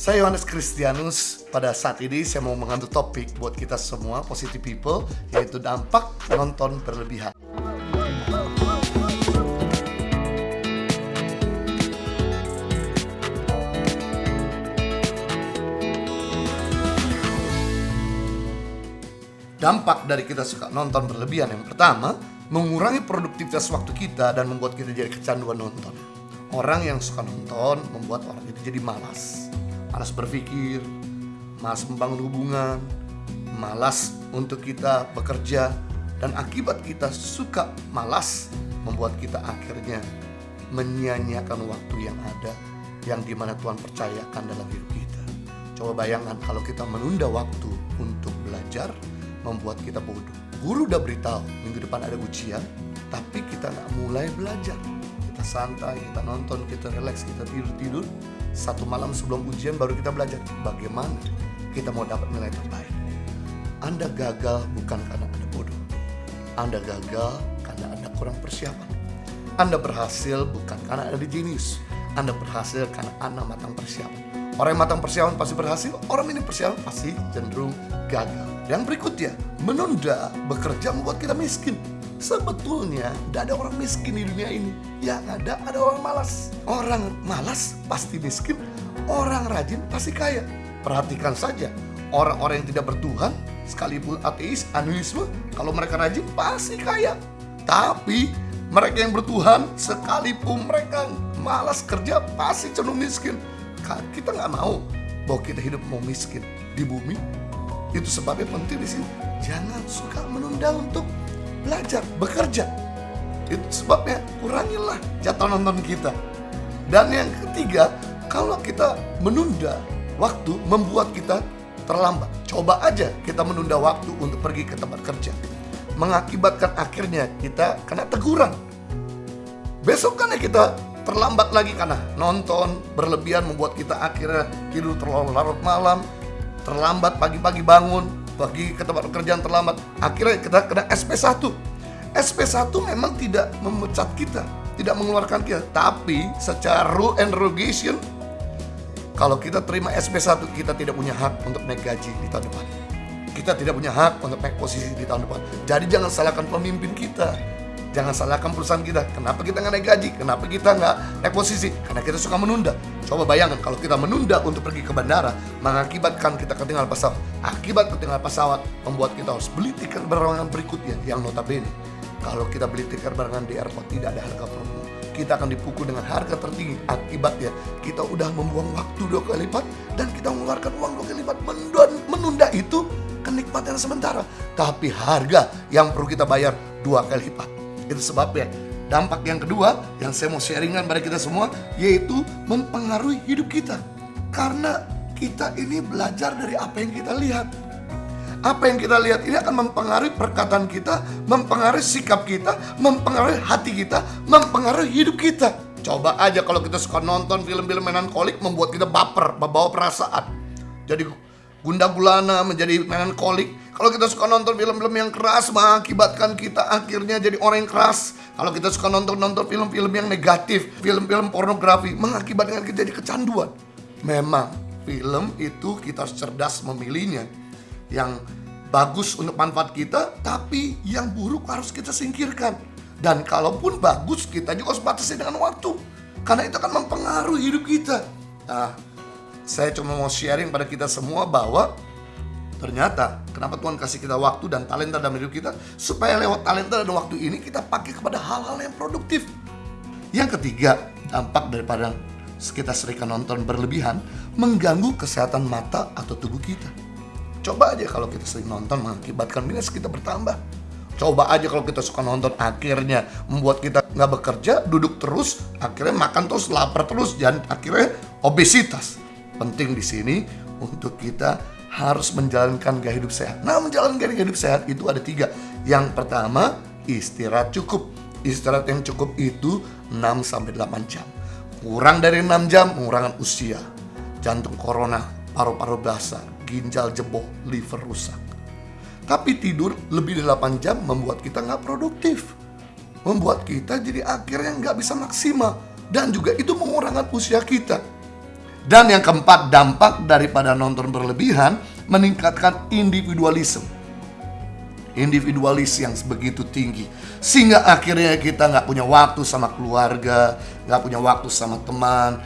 Saya Yohanes Kristianus. Pada saat ini saya mau mengambil topik buat kita semua, positive people, yaitu dampak nonton berlebihan. Dampak dari kita suka nonton berlebihan yang pertama, mengurangi produktivitas waktu kita dan membuat kita jadi kecanduan nonton. Orang yang suka nonton membuat orang itu jadi malas. Malas berpikir, malas membangun hubungan, malas untuk kita bekerja, dan akibat kita suka malas membuat kita akhirnya menyia-nyiakan waktu yang ada yang di mana Tuhan percayakan dalam hidup kita. Coba bayangkan kalau kita menunda waktu untuk belajar, membuat kita bodoh. Guru udah beritahu minggu depan ada ujian, tapi kita nggak mulai belajar. Kita santai, kita nonton, kita relax, kita tidur-tidur. Satu malam sebelum ujian baru kita belajar. Bagaimana kita mau dapat nilai terbaik? Anda gagal bukan karena Anda bodoh. Anda gagal karena Anda kurang persiapan. Anda berhasil bukan karena Anda jenius. Anda berhasil karena Anda matang persiapan. Orang yang matang persiapan pasti berhasil, orang ini persiapan pasti cenderung gagal. Yang berikutnya, menunda bekerja membuat kita miskin. Sebetulnya tidak ada orang miskin di dunia ini. Yang ada ada orang malas. Orang malas pasti miskin, orang rajin pasti kaya. Perhatikan saja, orang-orang yang tidak bertuhan, sekalipun ateis, anuisme, kalau mereka rajin pasti kaya. Tapi mereka yang bertuhan, sekalipun mereka malas kerja, pasti cenderung miskin. Kita nggak mau bahwa kita hidup mau miskin di bumi. Itu sebabnya penting di sini. Jangan suka menunda untuk belajar, bekerja. Itu sebabnya kurangilah jatah nonton kita. Dan yang ketiga, kalau kita menunda waktu membuat kita terlambat. Coba aja kita menunda waktu untuk pergi ke tempat kerja. Mengakibatkan akhirnya kita kena teguran. Besok kan ya kita terlambat lagi karena nonton berlebihan membuat kita akhirnya tidur terlalu larut malam, terlambat pagi-pagi bangun, pergi ke tempat pekerjaan terlambat, akhirnya kita kena SP1. SP1 memang tidak memecat kita, tidak mengeluarkan kita, tapi secara rule and regulation kalau kita terima SP1 kita tidak punya hak untuk naik gaji di tahun depan. Kita tidak punya hak untuk naik posisi di tahun depan. Jadi jangan salahkan pemimpin kita. Jangan salahkan perusahaan kita. Kenapa kita nggak naik gaji? Kenapa kita nggak naik posisi? Karena kita suka menunda. Coba bayangkan kalau kita menunda untuk pergi ke bandara, mengakibatkan kita ketinggalan pesawat. Akibat ketinggalan pesawat membuat kita harus beli tiket penerbangan berikutnya yang notabene. Kalau kita beli tiket penerbangan di airport tidak ada harga promo, kita akan dipukul dengan harga tertinggi. Akibatnya kita udah membuang waktu dua kali lipat dan kita mengeluarkan uang dua kali lipat. Menunda itu kenikmatan sementara, tapi harga yang perlu kita bayar dua kali lipat. Itu sebabnya dampak yang kedua yang saya mau sharingkan pada kita semua yaitu mempengaruhi hidup kita. Karena kita ini belajar dari apa yang kita lihat. Apa yang kita lihat ini akan mempengaruhi perkataan kita, mempengaruhi sikap kita, mempengaruhi hati kita, mempengaruhi hidup kita. Coba aja kalau kita suka nonton film-film mainan kolik membuat kita baper, membawa perasaan. Jadi gunda gulana menjadi mainan kolik. Kalau kita suka nonton film-film yang keras mengakibatkan kita akhirnya jadi orang yang keras. Kalau kita suka nonton-nonton film-film yang negatif, film-film pornografi mengakibatkan kita jadi kecanduan. Memang film itu kita harus cerdas memilihnya. Yang bagus untuk manfaat kita, tapi yang buruk harus kita singkirkan. Dan kalaupun bagus, kita juga harus batasi dengan waktu. Karena itu akan mempengaruhi hidup kita. Nah, saya cuma mau sharing pada kita semua bahwa ternyata kenapa Tuhan kasih kita waktu dan talenta dalam hidup kita supaya lewat talenta dan waktu ini kita pakai kepada hal-hal yang produktif. Yang ketiga, dampak daripada kita sering nonton berlebihan mengganggu kesehatan mata atau tubuh kita. Coba aja kalau kita sering nonton mengakibatkan minus kita bertambah. Coba aja kalau kita suka nonton akhirnya membuat kita nggak bekerja, duduk terus, akhirnya makan terus, lapar terus, dan akhirnya obesitas. Penting di sini untuk kita harus menjalankan gaya hidup sehat. Nah, menjalankan gaya hidup sehat itu ada tiga. Yang pertama, istirahat cukup. Istirahat yang cukup itu 6 sampai 8 jam. Kurang dari 6 jam mengurangi usia. Jantung korona, paru-paru basah, ginjal jebol, liver rusak. Tapi tidur lebih dari 8 jam membuat kita nggak produktif. Membuat kita jadi akhirnya nggak bisa maksimal. Dan juga itu mengurangi usia kita. Dan yang keempat, dampak daripada nonton berlebihan meningkatkan individualisme. Individualis yang begitu tinggi. Sehingga akhirnya kita nggak punya waktu sama keluarga, nggak punya waktu sama teman.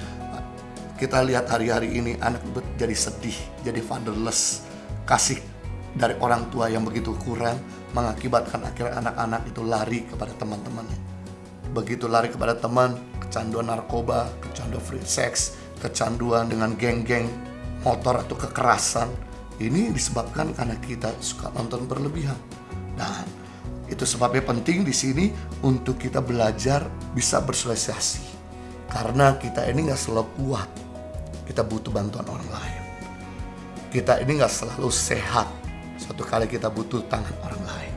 Kita lihat hari-hari ini anak jadi sedih, jadi fatherless. Kasih dari orang tua yang begitu kurang mengakibatkan akhirnya anak-anak itu lari kepada teman-temannya. Begitu lari kepada teman, kecanduan narkoba, kecanduan free sex, kecanduan dengan geng-geng motor atau kekerasan. Ini disebabkan karena kita suka nonton berlebihan. Dan itu sebabnya penting di sini untuk kita belajar bisa bersosialisasi. Karena kita ini nggak selalu kuat. Kita butuh bantuan orang lain. Kita ini nggak selalu sehat. Suatu kali kita butuh tangan orang lain.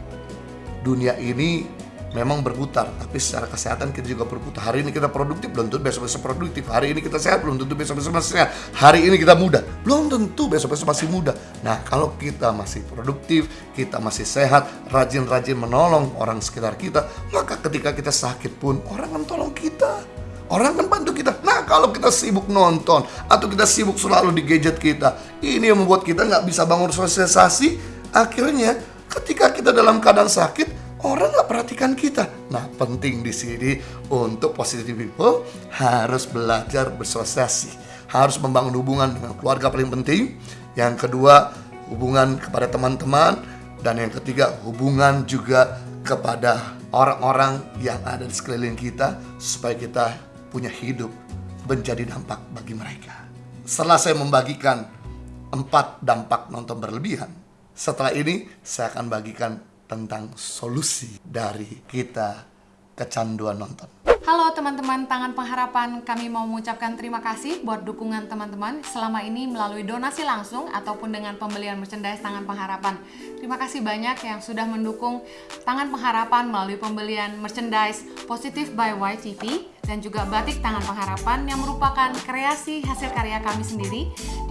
Dunia ini memang berputar tapi secara kesehatan kita juga berputar hari ini kita produktif belum tentu besok besok produktif hari ini kita sehat belum tentu besok besok masih sehat hari ini kita muda belum tentu besok besok masih muda nah kalau kita masih produktif kita masih sehat rajin rajin menolong orang sekitar kita maka ketika kita sakit pun orang akan tolong kita Orang kan bantu kita. Nah, kalau kita sibuk nonton atau kita sibuk selalu di gadget kita, ini yang membuat kita nggak bisa bangun sosialisasi. Akhirnya, ketika kita dalam keadaan sakit, orang nggak perhatikan kita. Nah, penting di sini untuk positive people harus belajar bersosialisasi, harus membangun hubungan dengan keluarga paling penting. Yang kedua, hubungan kepada teman-teman dan yang ketiga, hubungan juga kepada orang-orang yang ada di sekeliling kita supaya kita punya hidup menjadi dampak bagi mereka. Setelah saya membagikan empat dampak nonton berlebihan, setelah ini saya akan bagikan tentang solusi dari kita kecanduan nonton. Halo teman-teman Tangan Pengharapan, kami mau mengucapkan terima kasih buat dukungan teman-teman selama ini melalui donasi langsung ataupun dengan pembelian merchandise Tangan Pengharapan. Terima kasih banyak yang sudah mendukung Tangan Pengharapan melalui pembelian merchandise Positive by YTV dan juga batik tangan pengharapan yang merupakan kreasi hasil karya kami sendiri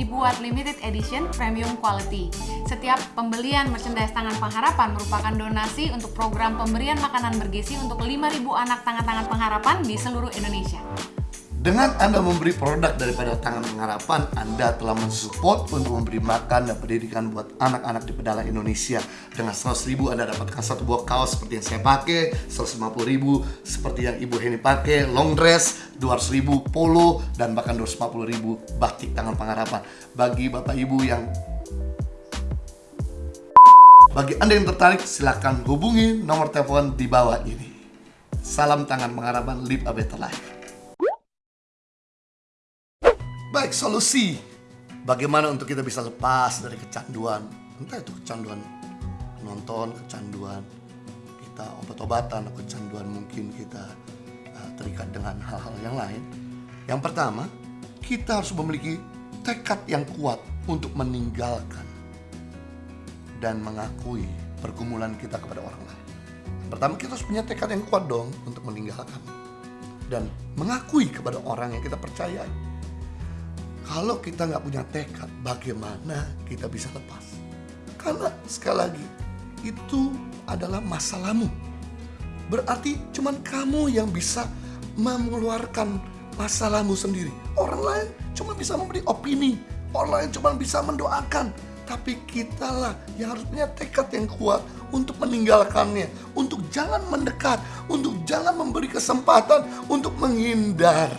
dibuat limited edition premium quality. Setiap pembelian merchandise tangan pengharapan merupakan donasi untuk program pemberian makanan bergizi untuk 5.000 anak tangan-tangan pengharapan di seluruh Indonesia. Dengan Anda memberi produk daripada Tangan Pengharapan, Anda telah mensupport untuk memberi makan dan pendidikan buat anak-anak di pedalaman Indonesia. Dengan 100 ribu Anda dapatkan satu buah kaos seperti yang saya pakai, 150 ribu seperti yang Ibu Heni pakai, long dress, 200 ribu polo, dan bahkan 250 ribu batik Tangan Pengharapan. Bagi Bapak Ibu yang bagi Anda yang tertarik, silahkan hubungi nomor telepon di bawah ini. Salam tangan pengharapan, live a better life. Baik, solusi. Bagaimana untuk kita bisa lepas dari kecanduan. Entah itu kecanduan nonton, kecanduan kita obat-obatan, kecanduan mungkin kita uh, terikat dengan hal-hal yang lain. Yang pertama, kita harus memiliki tekad yang kuat untuk meninggalkan dan mengakui pergumulan kita kepada orang lain. Yang pertama, kita harus punya tekad yang kuat dong untuk meninggalkan dan mengakui kepada orang yang kita percayai kalau kita nggak punya tekad, bagaimana kita bisa lepas? Karena sekali lagi, itu adalah masalahmu. Berarti cuman kamu yang bisa mengeluarkan masalahmu sendiri. Orang lain cuma bisa memberi opini. Orang lain cuma bisa mendoakan. Tapi kitalah yang harus punya tekad yang kuat untuk meninggalkannya. Untuk jangan mendekat. Untuk jangan memberi kesempatan untuk menghindar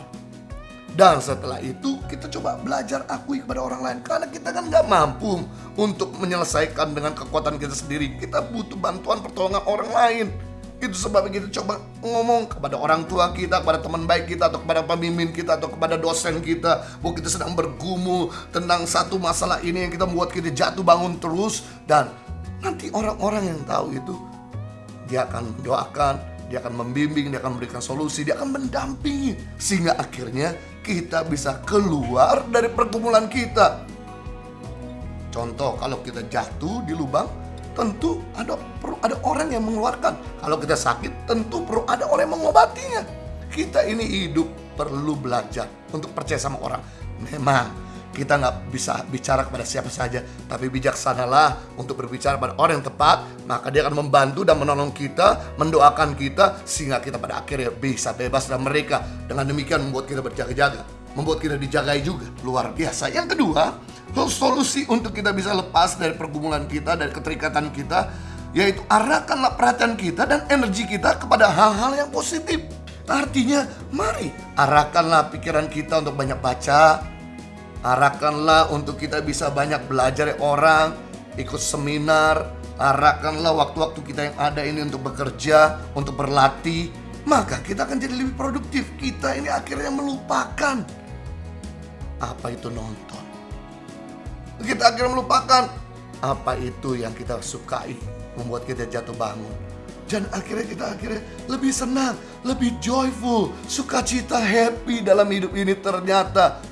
dan setelah itu kita coba belajar akui kepada orang lain. Karena kita kan nggak mampu untuk menyelesaikan dengan kekuatan kita sendiri. Kita butuh bantuan pertolongan orang lain. Itu sebabnya kita coba ngomong kepada orang tua kita, kepada teman baik kita Atau kepada pemimpin kita, atau kepada dosen kita. Bahwa kita sedang bergumul tentang satu masalah ini yang kita membuat kita jatuh bangun terus. Dan nanti orang-orang yang tahu itu Dia akan doakan, dia akan membimbing, dia akan memberikan solusi, dia akan mendampingi. Sehingga akhirnya kita bisa keluar dari pergumulan kita. Contoh, kalau kita jatuh di lubang, tentu ada perlu ada orang yang mengeluarkan. Kalau kita sakit, tentu perlu ada orang yang mengobatinya. Kita ini hidup perlu belajar untuk percaya sama orang. Memang kita nggak bisa bicara kepada siapa saja, tapi bijaksanalah untuk berbicara pada orang yang tepat, maka dia akan membantu dan menolong kita, mendoakan kita, sehingga kita pada akhirnya bisa bebas dari mereka. Dengan demikian membuat kita berjaga-jaga. membuat kita dijagai juga. Luar biasa. Yang kedua, solusi untuk kita bisa lepas dari pergumulan kita, dari keterikatan kita, yaitu arahkanlah perhatian kita dan energi kita kepada hal-hal yang positif. Artinya, mari arahkanlah pikiran kita untuk banyak baca, arahkanlah untuk kita bisa banyak belajar dari orang, ikut seminar, arahkanlah waktu-waktu kita yang ada ini untuk bekerja, untuk berlatih, maka kita akan jadi lebih produktif. Kita ini akhirnya melupakan apa itu nonton. Kita akhirnya melupakan apa itu yang kita sukai, membuat kita jatuh bangun. Dan akhirnya kita akhirnya lebih senang, lebih joyful, sukacita, happy dalam hidup ini ternyata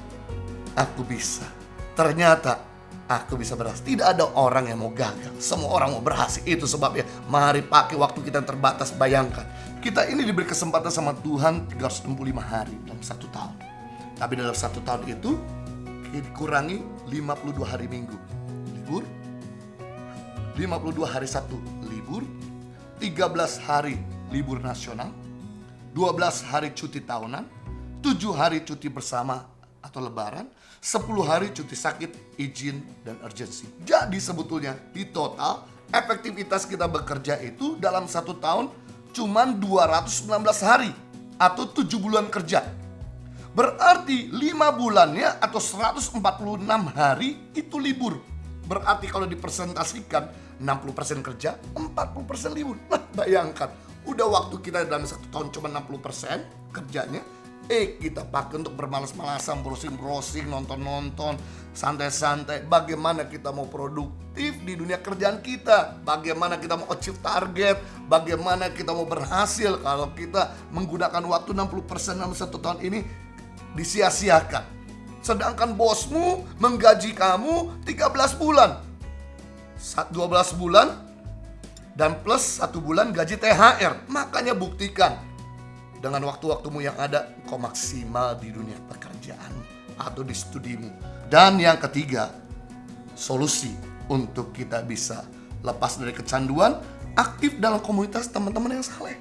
aku bisa. Ternyata aku bisa berhasil. Tidak ada orang yang mau gagal. Semua orang mau berhasil. Itu sebabnya mari pakai waktu kita yang terbatas. Bayangkan, kita ini diberi kesempatan sama Tuhan 365 hari dalam satu tahun. Tapi dalam satu tahun itu dikurangi 52 hari minggu. Libur. 52 hari satu libur. 13 hari libur nasional. 12 hari cuti tahunan. 7 hari cuti bersama atau lebaran, 10 hari cuti sakit, izin, dan urgensi. Jadi sebetulnya di total efektivitas kita bekerja itu dalam satu tahun cuma 219 hari atau 7 bulan kerja. Berarti 5 bulannya atau 146 hari itu libur. Berarti kalau dipresentasikan 60% kerja, 40% libur. Nah, bayangkan, udah waktu kita dalam satu tahun cuma 60% kerjanya, Eh kita pakai untuk bermalas-malasan, browsing-browsing, nonton-nonton, santai-santai. Bagaimana kita mau produktif di dunia kerjaan kita? Bagaimana kita mau achieve target? Bagaimana kita mau berhasil kalau kita menggunakan waktu 60% dalam satu tahun ini disia-siakan? Sedangkan bosmu menggaji kamu 13 bulan. 12 bulan dan plus satu bulan gaji THR. Makanya buktikan dengan waktu-waktumu yang ada, kau maksimal di dunia pekerjaan atau di studimu. Dan yang ketiga, solusi untuk kita bisa lepas dari kecanduan, aktif dalam komunitas teman-teman yang saleh.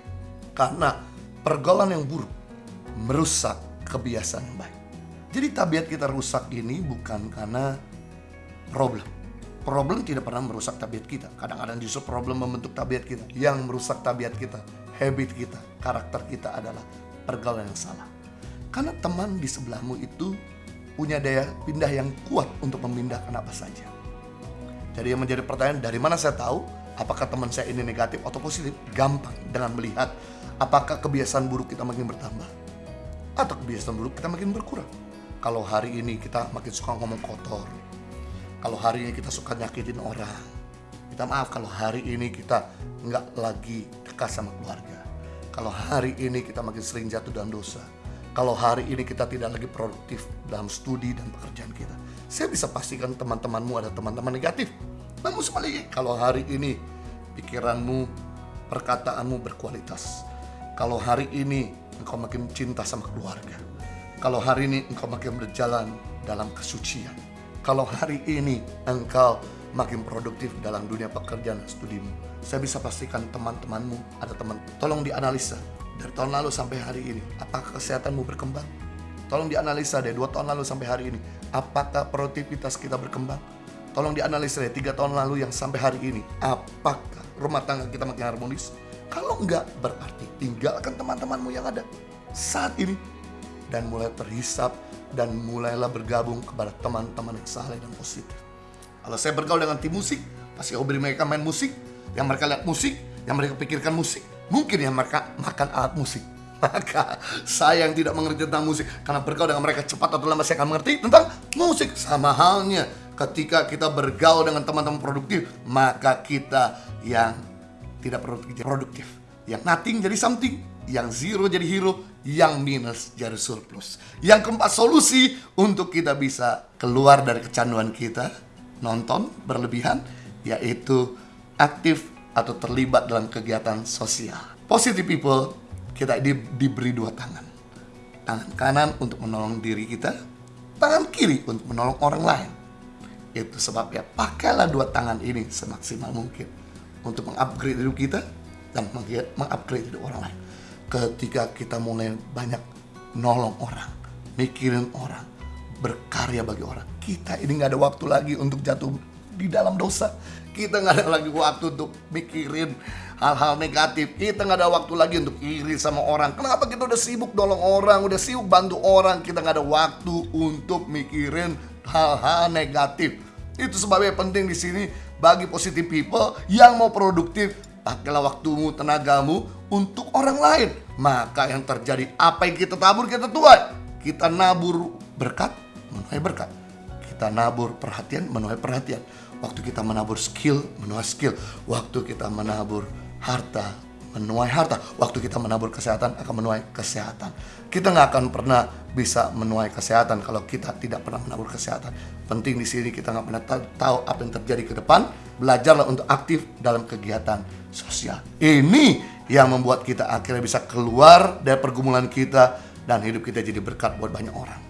Karena pergaulan yang buruk merusak kebiasaan yang baik. Jadi tabiat kita rusak ini bukan karena problem. Problem tidak pernah merusak tabiat kita. Kadang-kadang justru problem membentuk tabiat kita. Yang merusak tabiat kita habit kita, karakter kita adalah pergaulan yang salah. Karena teman di sebelahmu itu punya daya pindah yang kuat untuk memindahkan apa saja. Jadi yang menjadi pertanyaan dari mana saya tahu apakah teman saya ini negatif atau positif? Gampang dengan melihat apakah kebiasaan buruk kita makin bertambah atau kebiasaan buruk kita makin berkurang. Kalau hari ini kita makin suka ngomong kotor, kalau hari ini kita suka nyakitin orang, kita maaf kalau hari ini kita nggak lagi dekat sama keluarga. Kalau hari ini kita makin sering jatuh dalam dosa. Kalau hari ini kita tidak lagi produktif dalam studi dan pekerjaan kita. Saya bisa pastikan teman-temanmu ada teman-teman negatif. Namun sebaliknya, kalau hari ini pikiranmu, perkataanmu berkualitas. Kalau hari ini engkau makin cinta sama keluarga. Kalau hari ini engkau makin berjalan dalam kesucian. Kalau hari ini engkau makin produktif dalam dunia pekerjaan studimu saya bisa pastikan teman-temanmu ada teman. Tolong dianalisa dari tahun lalu sampai hari ini. Apakah kesehatanmu berkembang? Tolong dianalisa dari dua tahun lalu sampai hari ini. Apakah produktivitas kita berkembang? Tolong dianalisa dari tiga tahun lalu yang sampai hari ini. Apakah rumah tangga kita makin harmonis? Kalau enggak, berarti tinggalkan teman-temanmu yang ada saat ini. Dan mulai terhisap dan mulailah bergabung kepada teman-teman yang saleh dan positif. Kalau saya bergaul dengan tim musik, pasti hobi mereka main musik, yang mereka lihat musik, yang mereka pikirkan musik, mungkin yang mereka makan alat musik. Maka saya yang tidak mengerti tentang musik Karena bergaul dengan mereka cepat atau lambat saya akan mengerti tentang musik Sama halnya ketika kita bergaul dengan teman-teman produktif Maka kita yang tidak produktif produktif Yang nothing jadi something Yang zero jadi hero Yang minus jadi surplus Yang keempat solusi untuk kita bisa keluar dari kecanduan kita Nonton berlebihan Yaitu aktif atau terlibat dalam kegiatan sosial. Positive people, kita di, diberi dua tangan. Tangan kanan untuk menolong diri kita, tangan kiri untuk menolong orang lain. Itu sebabnya pakailah dua tangan ini semaksimal mungkin untuk mengupgrade hidup kita dan mengupgrade hidup orang lain. Ketika kita mulai banyak nolong orang, mikirin orang, berkarya bagi orang. Kita ini nggak ada waktu lagi untuk jatuh di dalam dosa. Kita nggak ada lagi waktu untuk mikirin hal-hal negatif. Kita nggak ada waktu lagi untuk iri sama orang. Kenapa kita udah sibuk nolong orang, udah sibuk bantu orang, kita nggak ada waktu untuk mikirin hal-hal negatif. Itu sebabnya penting di sini bagi positive people yang mau produktif, pakailah waktumu, tenagamu untuk orang lain. Maka yang terjadi apa yang kita tabur kita tuai. Kita nabur berkat, menuai berkat. Kita nabur perhatian, menuai perhatian. Waktu kita menabur skill, menuai skill. Waktu kita menabur harta, menuai harta. Waktu kita menabur kesehatan akan menuai kesehatan. Kita nggak akan pernah bisa menuai kesehatan kalau kita tidak pernah menabur kesehatan. Penting di sini kita nggak pernah tahu apa yang terjadi ke depan. Belajarlah untuk aktif dalam kegiatan sosial. Ini yang membuat kita akhirnya bisa keluar dari pergumulan kita dan hidup kita jadi berkat buat banyak orang.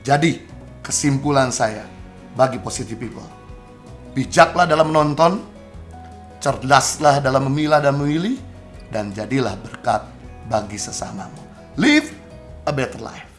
Jadi, kesimpulan saya bagi positive people, bijaklah dalam menonton, cerdaslah dalam memilah dan memilih, dan jadilah berkat bagi sesamamu. Live a better life.